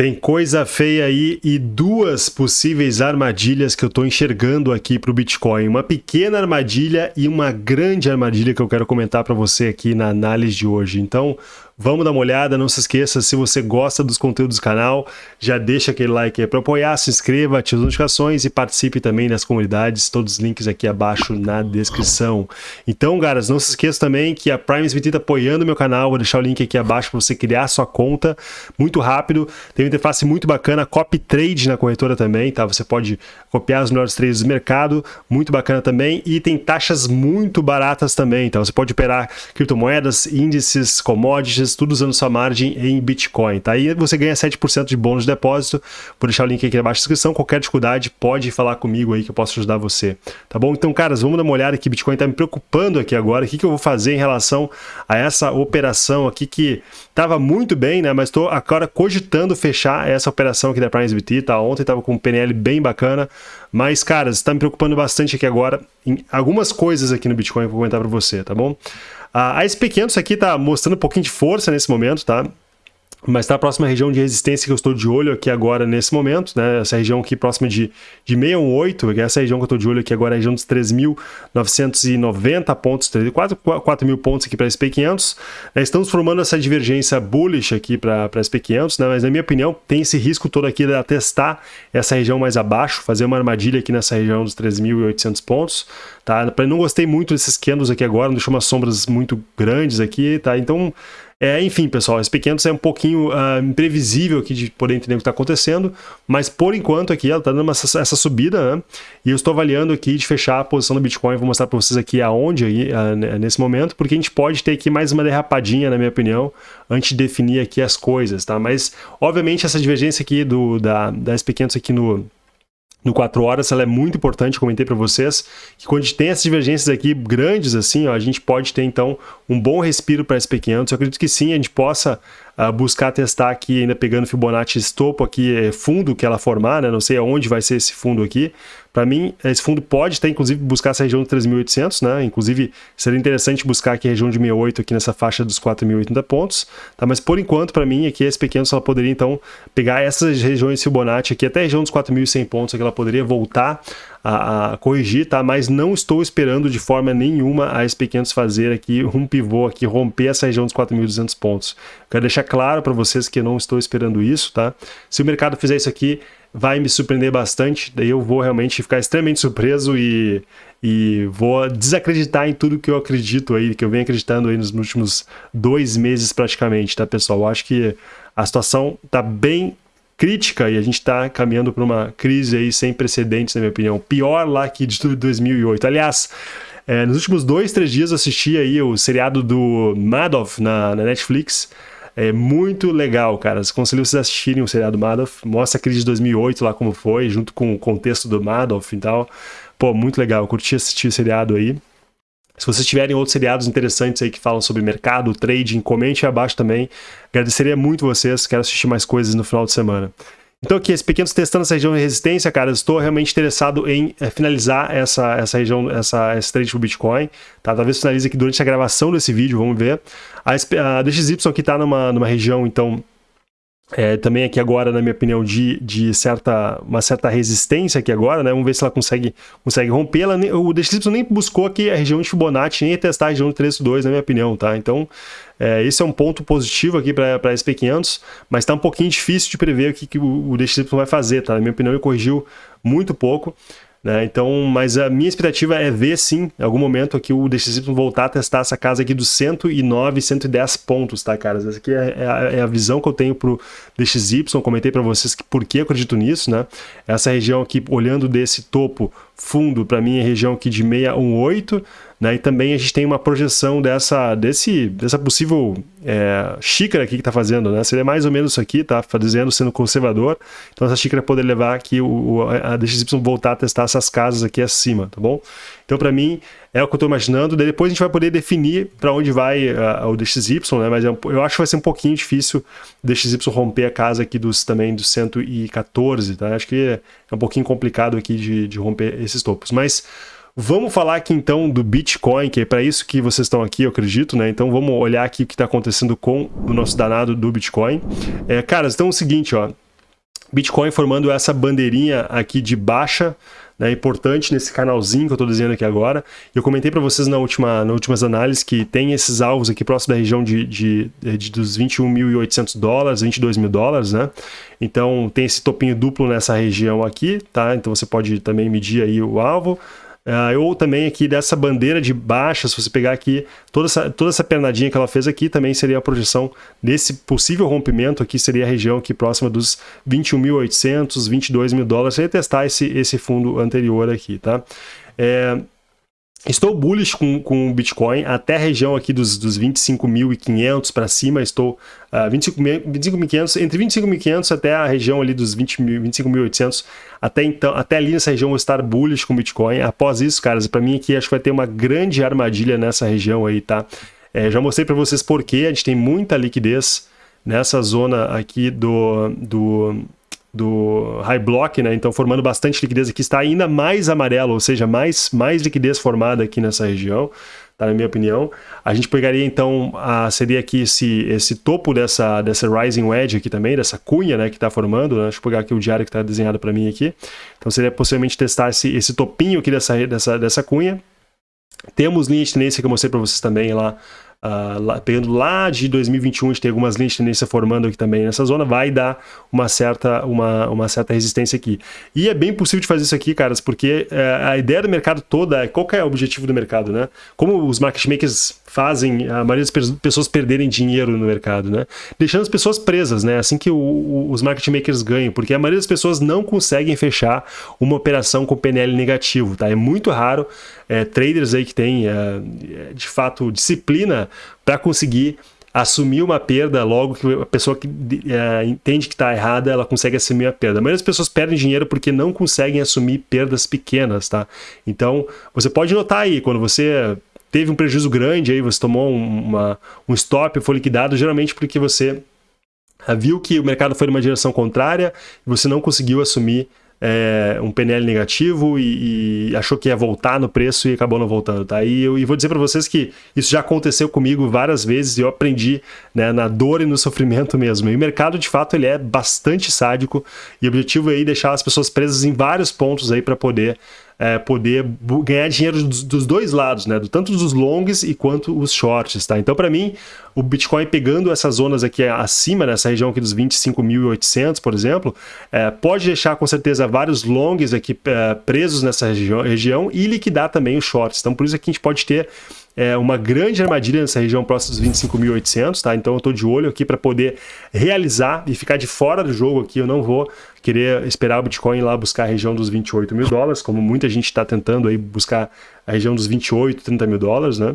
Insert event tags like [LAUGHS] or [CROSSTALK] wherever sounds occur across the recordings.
Tem coisa feia aí e duas possíveis armadilhas que eu estou enxergando aqui para o Bitcoin. Uma pequena armadilha e uma grande armadilha que eu quero comentar para você aqui na análise de hoje. Então, Vamos dar uma olhada, não se esqueça, se você gosta dos conteúdos do canal, já deixa aquele like aí para apoiar, se inscreva, ative as notificações e participe também das comunidades, todos os links aqui abaixo na descrição. Então, caras, não se esqueça também que a Prime SBT está apoiando o meu canal, vou deixar o link aqui abaixo para você criar sua conta, muito rápido, tem uma interface muito bacana, copy trade na corretora também, tá? Você pode copiar os melhores trades do mercado, muito bacana também, e tem taxas muito baratas também, tá? Você pode operar criptomoedas, índices, commodities, tudo usando sua margem em Bitcoin, tá? Aí você ganha 7% de bônus de depósito, vou deixar o link aqui abaixo na descrição, qualquer dificuldade pode falar comigo aí que eu posso ajudar você, tá bom? Então, caras, vamos dar uma olhada aqui, Bitcoin tá me preocupando aqui agora, o que, que eu vou fazer em relação a essa operação aqui que estava muito bem, né? Mas estou agora cogitando fechar essa operação aqui da PrimeSBT, tá? Ontem estava com um PNL bem bacana, mas, caras, está me preocupando bastante aqui agora em algumas coisas aqui no Bitcoin que eu vou comentar para você, tá bom? A SP500 aqui está mostrando um pouquinho de força nesse momento, tá? Mas está a próxima região de resistência que eu estou de olho aqui agora nesse momento, né? Essa região aqui próxima de, de 618, que é essa região que eu estou de olho aqui agora, a região dos 3.990 pontos, 4, 4 mil pontos aqui para a SP500. Né? Estamos formando essa divergência bullish aqui para a SP500, né? mas na minha opinião tem esse risco todo aqui de testar essa região mais abaixo, fazer uma armadilha aqui nessa região dos 3.800 pontos, tá? Não gostei muito desses candles aqui agora, não deixou umas sombras muito grandes aqui, tá? Então é, enfim, pessoal, esse pequeno é um pouquinho uh, imprevisível aqui de poder entender o que está acontecendo, mas por enquanto aqui ela está dando uma, essa subida, né? E eu estou avaliando aqui de fechar a posição do Bitcoin, vou mostrar para vocês aqui aonde aí, uh, nesse momento, porque a gente pode ter aqui mais uma derrapadinha, na minha opinião, antes de definir aqui as coisas, tá? Mas, obviamente, essa divergência aqui do, da, da SP500 aqui no, no 4 horas, ela é muito importante, comentei para vocês, que quando a gente tem essas divergências aqui grandes assim, ó, a gente pode ter então um bom respiro para SP500, eu acredito que sim, a gente possa uh, buscar testar aqui, ainda pegando Fibonacci estopo aqui, é, fundo que ela formar, né? não sei aonde vai ser esse fundo aqui, para mim, esse fundo pode até, inclusive, buscar essa região de 3.800, né? Inclusive, seria interessante buscar aqui a região de 68 aqui nessa faixa dos 4.080 pontos, tá? Mas, por enquanto, para mim, aqui, esse pequeno só poderia, então, pegar essas regiões Fibonacci aqui, até a região dos 4.100 pontos, que ela poderia voltar a, a, corrigir, tá? Mas não estou esperando de forma nenhuma a SP500 fazer aqui um pivô aqui, romper essa região dos 4.200 pontos. Quero deixar claro para vocês que não estou esperando isso, tá? Se o mercado fizer isso aqui, vai me surpreender bastante, daí eu vou realmente ficar extremamente surpreso e, e vou desacreditar em tudo que eu acredito aí, que eu venho acreditando aí nos últimos dois meses praticamente, tá pessoal? Eu acho que a situação tá bem crítica e a gente está caminhando para uma crise aí sem precedentes, na minha opinião. Pior lá que de 2008. Aliás, é, nos últimos dois, três dias assisti aí o seriado do Madoff na, na Netflix, é muito legal, cara. Aconselho vocês assistirem o seriado Madoff. Mostra a crise de 2008 lá como foi, junto com o contexto do Madoff e tal. Pô, muito legal. Eu curti assistir o seriado aí. Se vocês tiverem outros seriados interessantes aí que falam sobre mercado, trading, comente aí abaixo também. Agradeceria muito vocês. Quero assistir mais coisas no final de semana. Então aqui, esses pequenos testando essa região de resistência, cara, estou realmente interessado em é, finalizar essa, essa região, essa, esse trade pro Bitcoin, tá? Talvez finalize aqui durante a gravação desse vídeo, vamos ver. A, a DXY aqui está numa, numa região, então, é, também aqui agora, na minha opinião, de, de certa, uma certa resistência aqui agora, né? Vamos ver se ela consegue, consegue romper. Ela, o DXY nem buscou aqui a região de Fibonacci, nem testar a região de 3.2, na minha opinião, tá? Então, é, esse é um ponto positivo aqui para a SP500, mas está um pouquinho difícil de prever o que, que o, o vai fazer, tá? Na minha opinião, ele corrigiu muito pouco. Né? Então, mas a minha expectativa é ver sim, em algum momento aqui o DXY voltar a testar essa casa aqui dos 109, 110 pontos, tá, caras? Essa aqui é, é, a, é a, visão que eu tenho pro DXY, comentei para vocês que por que acredito nisso, né? Essa região aqui, olhando desse topo fundo, para mim é região aqui de 618, né? E também a gente tem uma projeção dessa, desse, dessa possível é, xícara aqui que está fazendo, né? Seria mais ou menos isso aqui, tá fazendo, sendo conservador. Então essa xícara poder levar aqui o, a DXY voltar a testar essas casas aqui acima, tá bom? Então para mim é o que eu estou imaginando. Daí depois a gente vai poder definir para onde vai o DXY, né? Mas é eu acho que vai ser um pouquinho difícil o DXY romper a casa aqui dos também dos 114, tá? Acho que é um pouquinho complicado aqui de, de romper esses topos. Mas Vamos falar aqui então do Bitcoin, que é para isso que vocês estão aqui, eu acredito, né? Então vamos olhar aqui o que está acontecendo com o nosso danado do Bitcoin. É, caras, então é o seguinte, ó. Bitcoin formando essa bandeirinha aqui de baixa, né, importante nesse canalzinho que eu estou desenhando aqui agora. Eu comentei para vocês na última, nas últimas análises que tem esses alvos aqui próximo da região de, de, de dos 21.800 dólares, 22 mil dólares, né? Então tem esse topinho duplo nessa região aqui, tá? Então você pode também medir aí o alvo. Uh, ou também aqui dessa bandeira de baixa, se você pegar aqui toda essa, toda essa pernadinha que ela fez aqui, também seria a projeção desse possível rompimento aqui, seria a região aqui próxima dos 21.800, 22 mil dólares, você testar esse, esse fundo anterior aqui, tá? É, Estou bullish com, com o Bitcoin até a região aqui dos, dos 25.500 para cima, estou uh, 25.500, entre 25.500 até a região ali dos 25.800, até então, até ali nessa região vou estar bullish com o Bitcoin. Após isso, caras, para mim aqui acho que vai ter uma grande armadilha nessa região aí, tá? É, já mostrei para vocês porque a gente tem muita liquidez nessa zona aqui do, do do high block, né? Então formando bastante liquidez aqui, está ainda mais amarelo, ou seja, mais, mais liquidez formada aqui nessa região, tá? Na minha opinião. A gente pegaria então, a, seria aqui esse, esse topo dessa, dessa rising wedge aqui também, dessa cunha, né? Que está formando, né? Deixa eu pegar aqui o diário que está desenhado para mim aqui. Então seria possivelmente testar esse, esse topinho aqui dessa, dessa, dessa cunha. Temos linha de tendência que eu mostrei para vocês também lá Uh, lá, pegando lá de 2021, a gente tem algumas linhas de tendência formando aqui também nessa zona, vai dar uma certa, uma, uma certa resistência aqui. E é bem possível de fazer isso aqui, caras, porque uh, a ideia do mercado toda é qual é o objetivo do mercado, né? Como os market makers fazem a maioria das pessoas perderem dinheiro no mercado, né? Deixando as pessoas presas, né? Assim que o, o, os market makers ganham, porque a maioria das pessoas não conseguem fechar uma operação com PNL negativo, tá? É muito raro é, traders aí que têm, é, de fato, disciplina para conseguir assumir uma perda logo que a pessoa que é, entende que está errada, ela consegue assumir a perda. A maioria das pessoas perdem dinheiro porque não conseguem assumir perdas pequenas, tá? Então, você pode notar aí, quando você teve um prejuízo grande, aí você tomou uma, um stop, foi liquidado, geralmente porque você viu que o mercado foi numa direção contrária e você não conseguiu assumir é, um PNL negativo e, e, achou que ia voltar no preço e acabou não voltando, tá? E eu e vou dizer para vocês que isso já aconteceu comigo várias vezes e eu aprendi né, na dor e no sofrimento mesmo. E o mercado, de fato, ele é bastante sádico e o objetivo é aí deixar as pessoas presas em vários pontos aí para poder é, poder ganhar dinheiro dos, dos, dois lados, né? Tanto dos longs e quanto os shorts, tá? Então, para mim, o Bitcoin pegando essas zonas aqui acima, nessa região aqui dos 25.800, por exemplo, é, pode deixar com certeza vários longs aqui é, presos nessa região, região e liquidar também os shorts. Então, por isso aqui a gente pode ter é, uma grande armadilha nessa região próxima dos 25.800, tá? Então eu estou de olho aqui para poder realizar e ficar de fora do jogo aqui. Eu não vou querer esperar o Bitcoin lá buscar a região dos 28 mil dólares, como muita gente está tentando aí buscar a região dos 28, 30 mil dólares, né?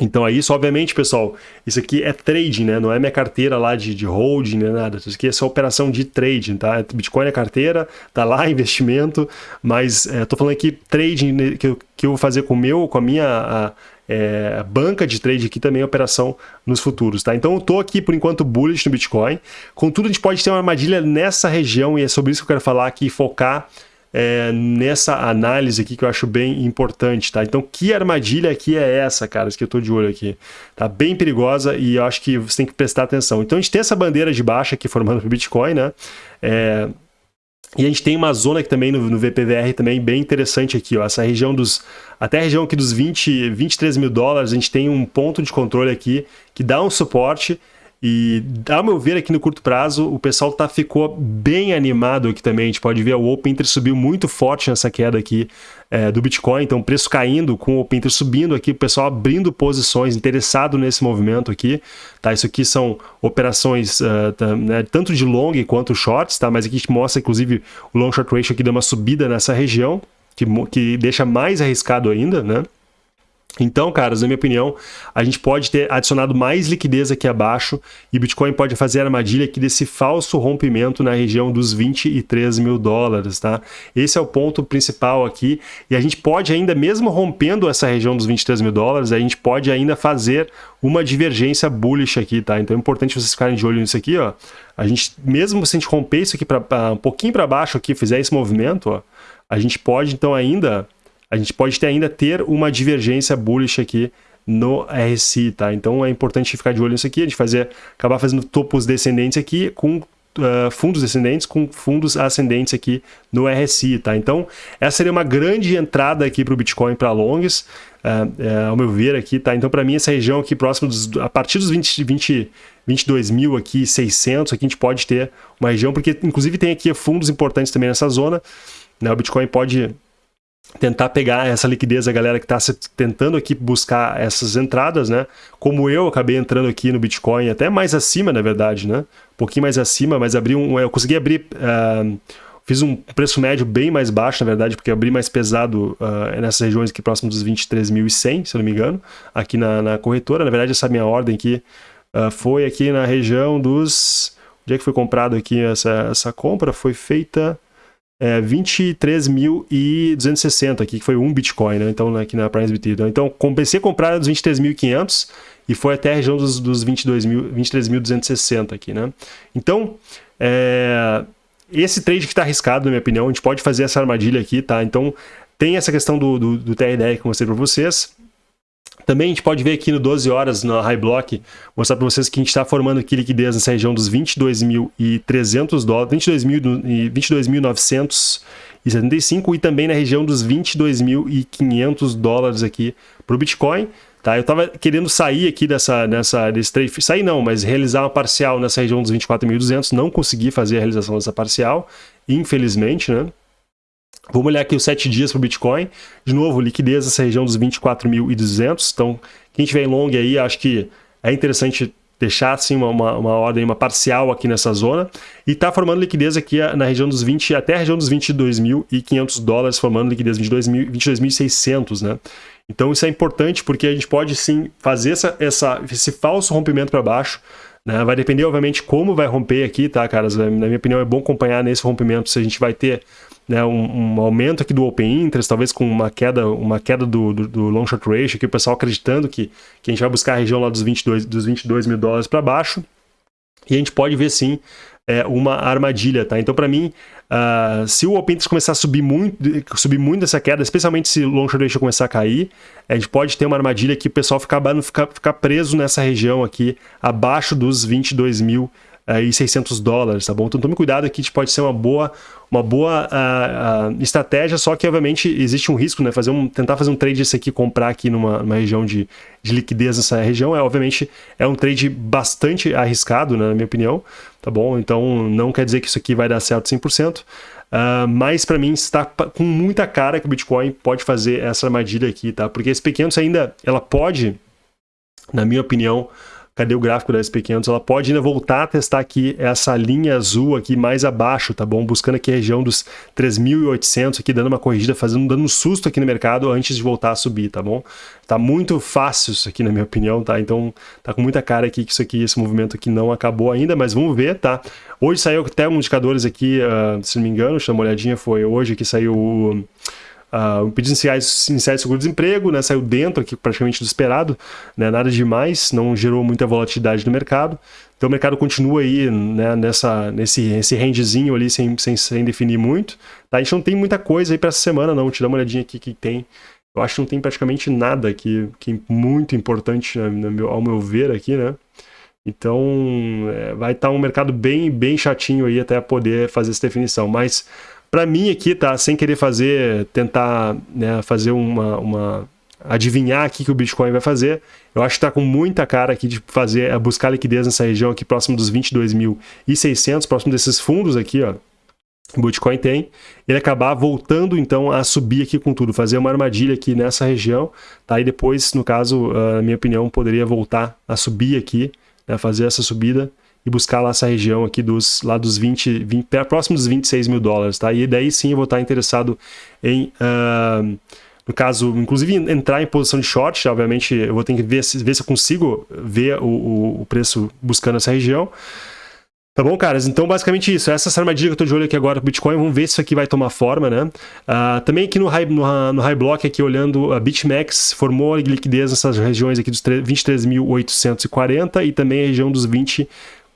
Então é isso, obviamente, pessoal, isso aqui é trading, né? Não é minha carteira lá de, de holding, nem nada. Isso aqui é só operação de trading, tá? Bitcoin é carteira, tá lá [LAUGHS] investimento, mas é, tô falando aqui trading né, que eu, que eu vou fazer com meu, com a minha a, é, banca de trade aqui também, operação nos futuros, tá? Então eu tô aqui por enquanto bullish no Bitcoin. Contudo, a gente pode ter uma armadilha nessa região e é sobre isso que eu quero falar aqui focar é, nessa análise aqui que eu acho bem importante, tá? Então, que armadilha aqui é essa, cara, que eu tô de olho aqui? Tá bem perigosa e eu acho que você tem que prestar atenção. Então, a gente tem essa bandeira de baixa aqui formando o Bitcoin, né? É, e a gente tem uma zona aqui também no, no, VPVR também bem interessante aqui, ó. Essa região dos... Até a região aqui dos 20, 23 mil dólares, a gente tem um ponto de controle aqui que dá um suporte e, ao meu ver, aqui no curto prazo, o pessoal tá, ficou bem animado aqui também. A gente pode ver o Open Inter subiu muito forte nessa queda aqui é, do Bitcoin. Então, preço caindo, com o Open Inter subindo aqui, o pessoal abrindo posições, interessado nesse movimento aqui. Tá? Isso aqui são operações uh, tá, né, tanto de long quanto shorts, tá? mas aqui a gente mostra, inclusive, o long short ratio aqui dá uma subida nessa região, que, que deixa mais arriscado ainda, né? Então, caras, na minha opinião, a gente pode ter adicionado mais liquidez aqui abaixo e Bitcoin pode fazer a armadilha aqui desse falso rompimento na região dos 23 mil dólares, tá? Esse é o ponto principal aqui e a gente pode ainda, mesmo rompendo essa região dos 23 mil dólares, a gente pode ainda fazer uma divergência bullish aqui, tá? Então é importante vocês ficarem de olho nisso aqui, ó. A gente, mesmo se a gente romper isso aqui pra, pra um pouquinho para baixo aqui, fizer esse movimento, ó, a gente pode então ainda a gente pode ter, ainda ter uma divergência bullish aqui no RSI, tá? Então é importante ficar de olho nisso aqui, a gente fazer, acabar fazendo topos descendentes aqui com uh, fundos descendentes com fundos ascendentes aqui no RSI, tá? Então, essa seria uma grande entrada aqui para o Bitcoin para longs, uh, uh, ao meu ver aqui, tá? Então, para mim, essa região aqui próximo dos, a partir dos 20, 20 22 mil aqui, 600, aqui a gente pode ter uma região, porque inclusive tem aqui fundos importantes também nessa zona, né? O Bitcoin pode tentar pegar essa liquidez a galera que está tentando aqui buscar essas entradas, né? Como eu acabei entrando aqui no Bitcoin, até mais acima, na verdade, né? Um pouquinho mais acima, mas abri um, eu consegui abrir, uh, fiz um preço médio bem mais baixo, na verdade, porque abri mais pesado uh, nessas regiões aqui próximo dos 23.100, se eu não me engano, aqui na, na, corretora. Na verdade, essa minha ordem aqui uh, foi aqui na região dos... Onde é que foi comprado aqui essa, essa compra? Foi feita é, 23.260 aqui, que foi um Bitcoin, né? Então, aqui na Price BT. Então, comecei a comprar dos 23.500 e foi até a região dos, dos 23.260 aqui, né? Então, é, esse trade que está arriscado, na minha opinião, a gente pode fazer essa armadilha aqui, tá? Então, tem essa questão do, do, do TRDR que eu mostrei para vocês. Também a gente pode ver aqui no 12 horas, na High Block, mostrar para vocês que a gente está formando aqui liquidez nessa região dos 22.300 dólares, 22.975 22 e também na região dos 22.500 dólares aqui para o Bitcoin. Tá? Eu estava querendo sair aqui dessa, dessa, desse trade, sair não, mas realizar uma parcial nessa região dos 24.200, não consegui fazer a realização dessa parcial, infelizmente, né? Vamos olhar aqui os 7 dias para o Bitcoin. De novo, liquidez nessa região dos 24.200. Então, quem tiver em long aí, acho que é interessante deixar assim uma, uma, uma, ordem, uma parcial aqui nessa zona. E está formando liquidez aqui na região dos 20, até a região dos 22.500 dólares, formando liquidez 22.600, né? Então isso é importante porque a gente pode sim fazer essa, essa esse falso rompimento para baixo. Né? Vai depender, obviamente, como vai romper aqui, tá, caras? Na minha opinião, é bom acompanhar nesse rompimento se a gente vai ter né, um, um, aumento aqui do Open Interest, talvez com uma queda, uma queda do, do, do Long Short Ratio, aqui o pessoal acreditando que, que a gente vai buscar a região lá dos 22, dos 22 mil dólares para baixo. E a gente pode ver sim é, uma armadilha, tá? Então, para mim, uh, se o Open Interest começar a subir muito, subir muito essa queda, especialmente se o Long Short Ratio começar a cair, a gente pode ter uma armadilha que o pessoal ficar, ficar, ficar preso nessa região aqui, abaixo dos 22 mil e 600 dólares, tá bom? Então tome cuidado aqui, pode ser uma boa, uma boa uh, uh, estratégia, só que obviamente existe um risco, né? Fazer um, tentar fazer um trade esse aqui, comprar aqui numa, numa região de, de liquidez nessa região, é obviamente é um trade bastante arriscado, né, na minha opinião, tá bom? Então não quer dizer que isso aqui vai dar certo 100%, uh, ah, mas para mim está com muita cara que o Bitcoin pode fazer essa armadilha aqui, tá? Porque esse pequenos ainda, ela pode, na minha opinião, cadê o gráfico da SP500? Ela pode ainda voltar a testar aqui essa linha azul aqui mais abaixo, tá bom? Buscando aqui a região dos 3.800 aqui, dando uma corrigida, fazendo, dando um susto aqui no mercado antes de voltar a subir, tá bom? Tá muito fácil isso aqui, na minha opinião, tá? Então, tá com muita cara aqui que isso aqui, esse movimento aqui não acabou ainda, mas vamos ver, tá? Hoje saiu até um indicadores aqui, uh, se não me engano, deixa eu dar uma olhadinha, foi hoje que saiu o Uh, o pedido iniciais, iniciais de seguro-desemprego né, saiu dentro aqui praticamente do esperado, né, nada demais, não gerou muita volatilidade no mercado. Então o mercado continua aí né, nessa, nesse, nesse rangezinho ali sem, sem, sem definir muito. Tá? A gente não tem muita coisa aí para essa semana não, te dá uma olhadinha aqui que tem. Eu acho que não tem praticamente nada aqui que é muito importante né, meu, ao meu ver aqui, né? Então é, vai estar tá um mercado bem, bem chatinho aí até poder fazer essa definição. Mas para mim aqui, tá? Sem querer fazer, tentar né, fazer uma, uma adivinhar aqui que o Bitcoin vai fazer. Eu acho que está com muita cara aqui de fazer, é buscar liquidez nessa região aqui próximo dos 22.600, próximo desses fundos aqui, ó. O Bitcoin tem, ele acabar voltando então a subir aqui com tudo, fazer uma armadilha aqui nessa região, tá? E depois, no caso, na minha opinião, poderia voltar a subir aqui, né? fazer essa subida e buscar lá essa região aqui dos, lá dos 20, 20 próximo dos 26 mil dólares, tá? E daí sim eu vou estar interessado em, uh, no caso, inclusive entrar em posição de short, obviamente eu vou ter que ver, ver se eu consigo ver o, o preço buscando essa região. Tá bom, caras? Então, basicamente isso. Essa é armadilha que eu tô de olho aqui agora pro Bitcoin. Vamos ver se isso aqui vai tomar forma, né? Uh, também aqui no High, no, no high Block, aqui olhando, a BitMEX formou liquidez nessas regiões aqui dos 23.840 e também a região dos 20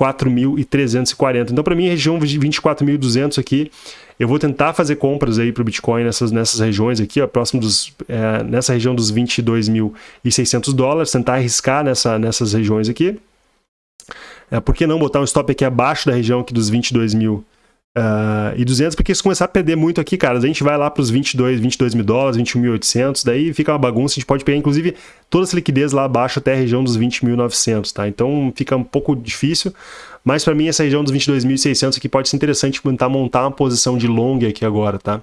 24.340. Então, para mim, região de 24.200 aqui, eu vou tentar fazer compras aí para o Bitcoin nessas, nessas regiões aqui, ó, próximo dos, é, nessa região dos 22.600 dólares, tentar arriscar nessa, nessas regiões aqui. É, por que não botar um stop aqui abaixo da região aqui dos 22 mil Uh, e 200, porque se começar a perder muito aqui, cara, a gente vai lá para os 22, 22 mil dólares, 21.800, daí fica uma bagunça, a gente pode pegar, inclusive, toda essa liquidez lá abaixo até a região dos 20.900, tá? Então fica um pouco difícil, mas para mim essa região dos 22.600 aqui pode ser interessante tentar montar uma posição de long aqui agora, tá?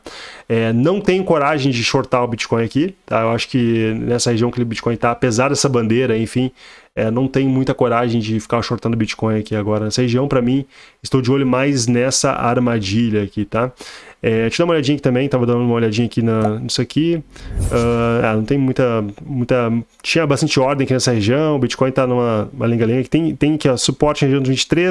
É, não tenho coragem de shortar o Bitcoin aqui, tá? Eu acho que nessa região que o Bitcoin tá, apesar dessa bandeira, enfim, é, não tenho muita coragem de ficar shortando Bitcoin aqui agora. Nessa região, para mim, estou de olho mais nessa armadilha aqui, tá? É, deixa eu dar uma olhadinha aqui também, tava dando uma olhadinha aqui na, nisso aqui. Uh, ah, não tem muita, muita... Tinha bastante ordem aqui nessa região, o Bitcoin tá numa que tem, tem aqui, ó, suporte na região dos 23,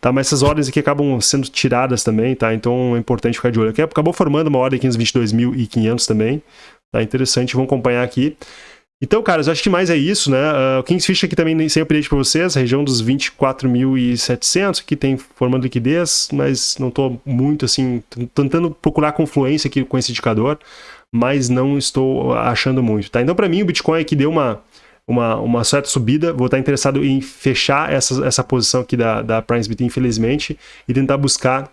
tá? Mas essas ordens aqui acabam sendo tiradas também, tá? Então é importante ficar de olho. Aqui acabou formando uma ordem aqui nos 22.500 também, tá? Interessante, vamos acompanhar aqui. Então, caras, acho que mais é isso, né? Uh, o Kingsfish aqui também sem update para vocês, região dos 24.700, aqui tem formando liquidez, mas não estou muito assim, tentando procurar confluência aqui com esse indicador, mas não estou achando muito, tá? Então, para mim, o Bitcoin aqui deu uma, uma, uma certa subida, vou estar interessado em fechar essa, essa posição aqui da, da PrimeSBT, infelizmente, e tentar buscar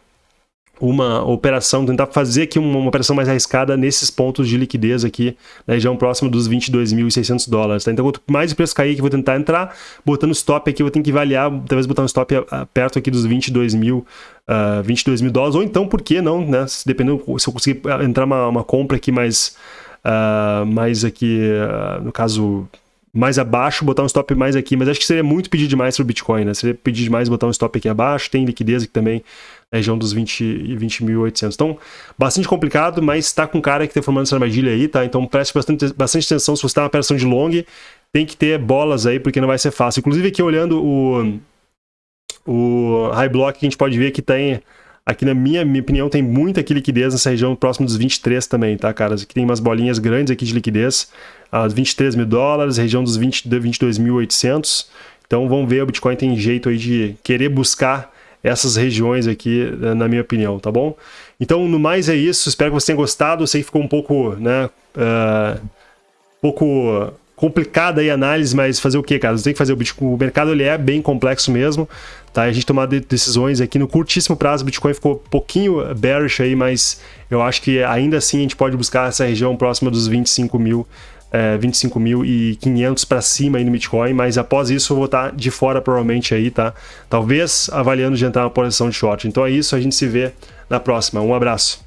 uma operação, tentar fazer aqui uma, uma, operação mais arriscada nesses pontos de liquidez aqui na região próxima dos 22.600 dólares. Tá? Então, quanto mais o preço cair aqui, vou tentar entrar, botando stop aqui, vou ter que avaliar, talvez botar um stop perto aqui dos 22 mil, uh, 22 mil dólares, ou então, por que não, né? Se, dependendo, se eu conseguir entrar uma, uma compra aqui mais, uh, mais aqui, uh, no caso, mais abaixo, botar um stop mais aqui, mas acho que seria muito pedir demais para o Bitcoin, né? Seria pedir demais botar um stop aqui abaixo, tem liquidez aqui também, na região dos 20 e 20.800. Então, bastante complicado, mas está com cara que está formando essa armadilha aí, tá? Então, preste bastante, bastante atenção se você está uma operação de long, tem que ter bolas aí, porque não vai ser fácil. Inclusive, aqui olhando o, o high block, a gente pode ver que tem, aqui na minha, minha opinião, tem muita liquidez nessa região próximo dos 23 também, tá, caras? Aqui tem umas bolinhas grandes aqui de liquidez, as 23 mil dólares, região dos 20, 22.800. Então, vamos ver, o Bitcoin tem jeito aí de querer buscar essas regiões aqui, eh, na minha opinião, tá bom? Então, no mais é isso, espero que você tenha gostado, eu sei que ficou um pouco, né, uh, pouco complicada aí a análise, mas fazer o que, cara? Você tem que fazer o Bitcoin, o mercado ele é bem complexo mesmo, tá? A gente tomar decisões aqui no curtíssimo prazo, o Bitcoin ficou um pouquinho bearish aí, mas eu acho que ainda assim a gente pode buscar essa região próxima dos 25 mil é, 25.500 para cima aí no Bitcoin, mas após isso eu vou estar de fora provavelmente aí, tá? Talvez avaliando de entrar na posição de short. Então é isso, a gente se vê na próxima. Um abraço.